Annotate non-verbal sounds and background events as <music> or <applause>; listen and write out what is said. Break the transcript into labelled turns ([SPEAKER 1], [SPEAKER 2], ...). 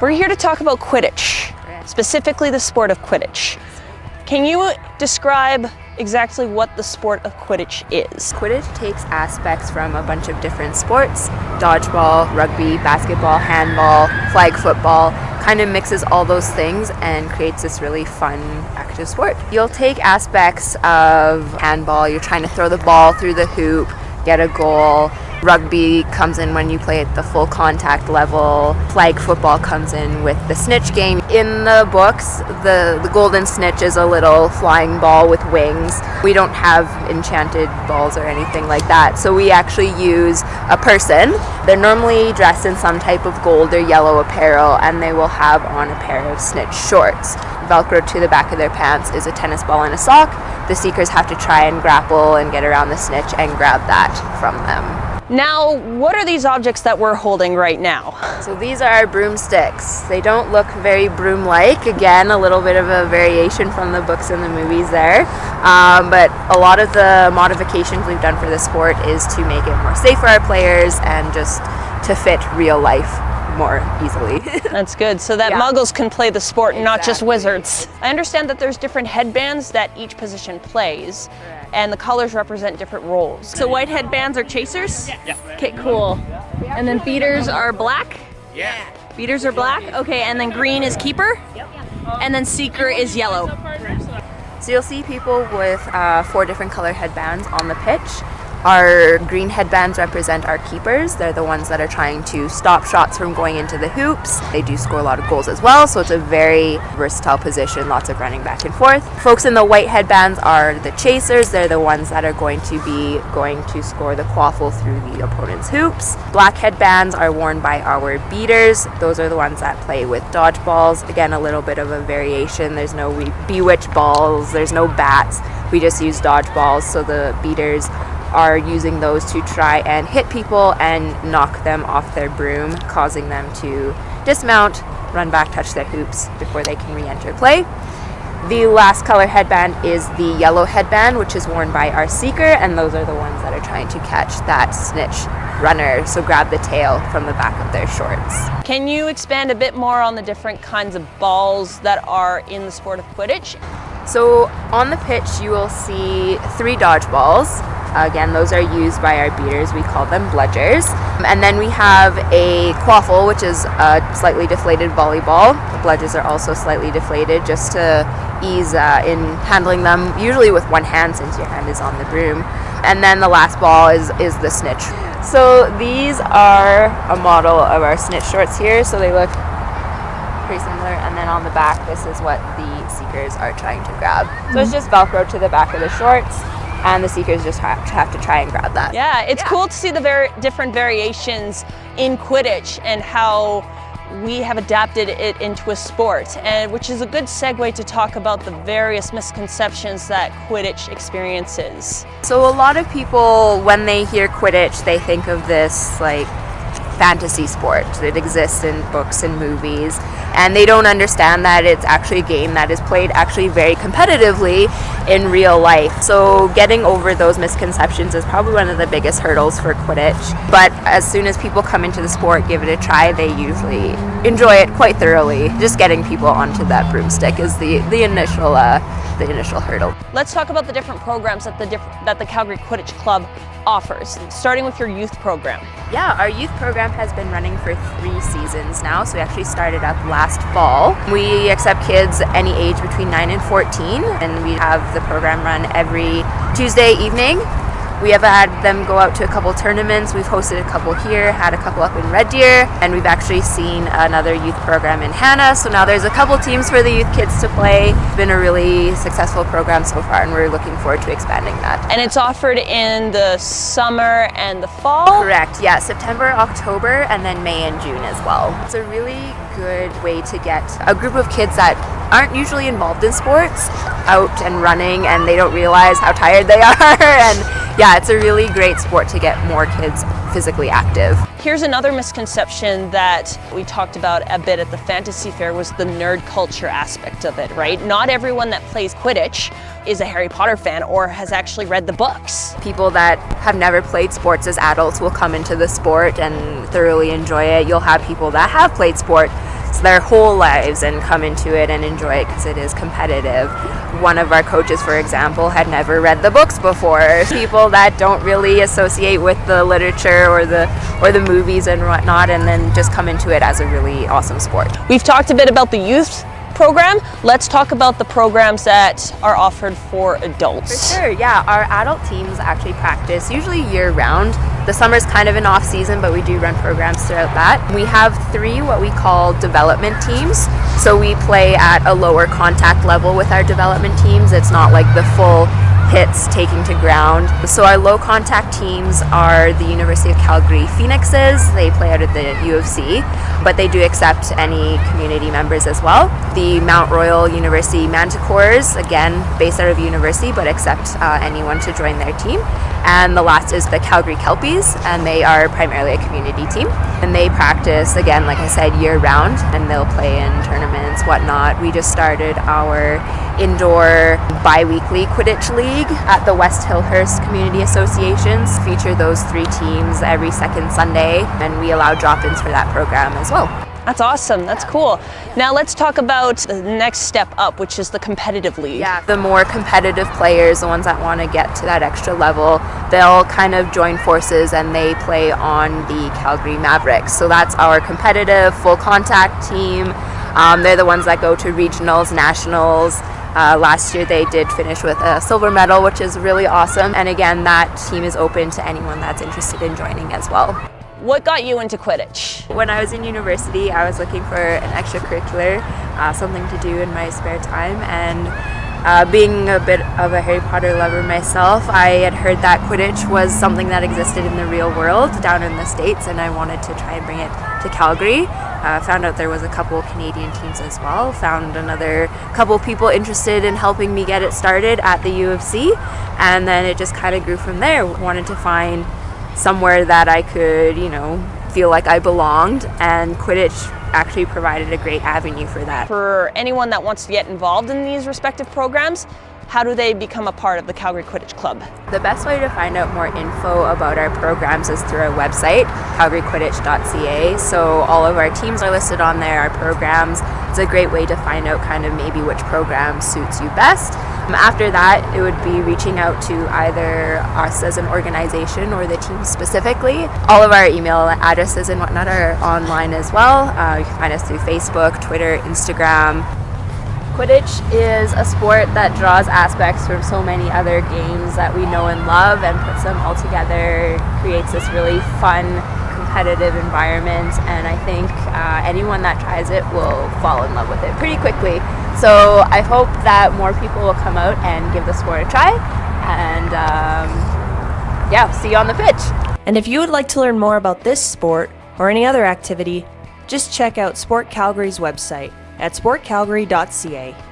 [SPEAKER 1] We're here to talk about Quidditch, specifically the sport of Quidditch. Can you describe exactly what the sport of Quidditch is?
[SPEAKER 2] Quidditch takes aspects from a bunch of different sports, dodgeball, rugby, basketball, handball, flag football, kind of mixes all those things and creates this really fun active sport. You'll take aspects of handball, you're trying to throw the ball through the hoop, get a goal, Rugby comes in when you play at the full contact level. Flag football comes in with the snitch game. In the books, the, the golden snitch is a little flying ball with wings. We don't have enchanted balls or anything like that, so we actually use a person. They're normally dressed in some type of gold or yellow apparel, and they will have on a pair of snitch shorts. Velcro to the back of their pants is a tennis ball and a sock. The seekers have to try and grapple and get around the snitch and grab that from them.
[SPEAKER 1] Now, what are these objects that we're holding right now?
[SPEAKER 2] So these are our broomsticks. They don't look very broom-like. Again, a little bit of a variation from the books and the movies there. Um, but a lot of the modifications we've done for the sport is to make it more safe for our players and just to fit real life more easily. <laughs>
[SPEAKER 1] That's good. So that yeah. muggles can play the sport, exactly. not just wizards. I understand that there's different headbands that each position plays. Correct and the colors represent different roles. So white headbands are chasers?
[SPEAKER 3] Yeah.
[SPEAKER 1] Okay, cool. And then beaters are black?
[SPEAKER 3] Yeah.
[SPEAKER 1] Beaters are black? Okay, and then green is keeper? Yep. And then seeker is yellow.
[SPEAKER 2] So you'll see people with uh, four different color headbands on the pitch. Our green headbands represent our keepers. They're the ones that are trying to stop shots from going into the hoops. They do score a lot of goals as well, so it's a very versatile position, lots of running back and forth. Folks in the white headbands are the chasers. They're the ones that are going to be going to score the quaffle through the opponent's hoops. Black headbands are worn by our beaters. Those are the ones that play with dodgeballs. Again, a little bit of a variation. There's no bewitch balls, there's no bats. We just use dodgeballs, so the beaters are using those to try and hit people and knock them off their broom, causing them to dismount, run back, touch their hoops before they can re-enter play. The last color headband is the yellow headband, which is worn by our seeker, and those are the ones that are trying to catch that snitch runner, so grab the tail from the back of their shorts.
[SPEAKER 1] Can you expand a bit more on the different kinds of balls that are in the sport of Quidditch?
[SPEAKER 2] So on the pitch you will see three dodgeballs, Again, those are used by our beaters. We call them bludgers. And then we have a quaffle, which is a slightly deflated volleyball. The bludgers are also slightly deflated just to ease uh, in handling them, usually with one hand since your hand is on the broom. And then the last ball is, is the snitch. So these are a model of our snitch shorts here. So they look pretty similar. And then on the back, this is what the seekers are trying to grab. So it's just Velcro to the back of the shorts and the seekers just have to, have to try and grab that.
[SPEAKER 1] Yeah, it's yeah. cool to see the very different variations in Quidditch and how we have adapted it into a sport, and which is a good segue to talk about the various misconceptions that Quidditch experiences.
[SPEAKER 2] So a lot of people, when they hear Quidditch, they think of this like fantasy sport. that exists in books and movies, and they don't understand that it's actually a game that is played actually very competitively in real life. So getting over those misconceptions is probably one of the biggest hurdles for Quidditch. But as soon as people come into the sport, give it a try, they usually enjoy it quite thoroughly. Just getting people onto that broomstick is the, the initial uh, the initial hurdle.
[SPEAKER 1] Let's talk about the different programs that the, diff that the Calgary Quidditch Club offers, starting with your youth program.
[SPEAKER 2] Yeah, our youth program has been running for three seasons now, so we actually started up last fall. We accept kids any age between 9 and 14, and we have the program run every Tuesday evening we have had them go out to a couple tournaments. We've hosted a couple here, had a couple up in Red Deer, and we've actually seen another youth program in Hanna. So now there's a couple teams for the youth kids to play. It's been a really successful program so far, and we're looking forward to expanding that.
[SPEAKER 1] And it's offered in the summer and the fall?
[SPEAKER 2] Correct, yeah, September, October, and then May and June as well. It's a really good way to get a group of kids that aren't usually involved in sports out and running and they don't realize how tired they <laughs> are and yeah, it's a really great sport to get more kids physically active.
[SPEAKER 1] Here's another misconception that we talked about a bit at the Fantasy Fair was the nerd culture aspect of it, right? Not everyone that plays Quidditch is a Harry Potter fan or has actually read the books.
[SPEAKER 2] People that have never played sports as adults will come into the sport and thoroughly enjoy it. You'll have people that have played sport their whole lives and come into it and enjoy it because it is competitive. One of our coaches, for example, had never read the books before. People that don't really associate with the literature or the or the movies and whatnot, and then just come into it as a really awesome sport.
[SPEAKER 1] We've talked a bit about the youth program. Let's talk about the programs that are offered for adults.
[SPEAKER 2] For sure, yeah. Our adult teams actually practice usually year round. The summer's kind of an off season, but we do run programs throughout that. We have three what we call development teams. So we play at a lower contact level with our development teams. It's not like the full hits taking to ground. So our low contact teams are the University of Calgary Phoenixes. They play out of the U of C, but they do accept any community members as well. The Mount Royal University Manticores, again based out of university, but accept uh, anyone to join their team. And the last is the Calgary Kelpies, and they are primarily a community team. And they practice, again, like I said, year round, and they'll play in tournaments, whatnot. We just started our indoor bi weekly Quidditch League at the West Hillhurst Community Associations. Feature those three teams every second Sunday, and we allow drop ins for that program as well.
[SPEAKER 1] That's awesome. That's cool. Now let's talk about the next step up, which is the competitive league.
[SPEAKER 2] Yeah, the more competitive players, the ones that want to get to that extra level, they'll kind of join forces and they play on the Calgary Mavericks. So that's our competitive full contact team. Um, they're the ones that go to regionals, nationals. Uh, last year they did finish with a silver medal, which is really awesome. And again, that team is open to anyone that's interested in joining as well.
[SPEAKER 1] What got you into Quidditch?
[SPEAKER 2] When I was in university, I was looking for an extracurricular, uh, something to do in my spare time, and uh, being a bit of a Harry Potter lover myself, I had heard that Quidditch was something that existed in the real world down in the States, and I wanted to try and bring it to Calgary. Uh, found out there was a couple Canadian teams as well. Found another couple people interested in helping me get it started at the U of C, and then it just kind of grew from there. Wanted to find somewhere that I could, you know, feel like I belonged, and Quidditch actually provided a great avenue for that.
[SPEAKER 1] For anyone that wants to get involved in these respective programs, how do they become a part of the Calgary Quidditch Club?
[SPEAKER 2] The best way to find out more info about our programs is through our website, calgaryquidditch.ca. So all of our teams are listed on there, our programs. It's a great way to find out kind of maybe which program suits you best. Um, after that, it would be reaching out to either us as an organization or the team specifically. All of our email addresses and whatnot are online as well. Uh, you can find us through Facebook, Twitter, Instagram, Quidditch is a sport that draws aspects from so many other games that we know and love and puts them all together, creates this really fun, competitive environment, and I think uh, anyone that tries it will fall in love with it pretty quickly. So I hope that more people will come out and give the sport a try, and um, yeah, see you on the pitch.
[SPEAKER 3] And if you would like to learn more about this sport or any other activity, just check out Sport Calgary's website at sportcalgary.ca.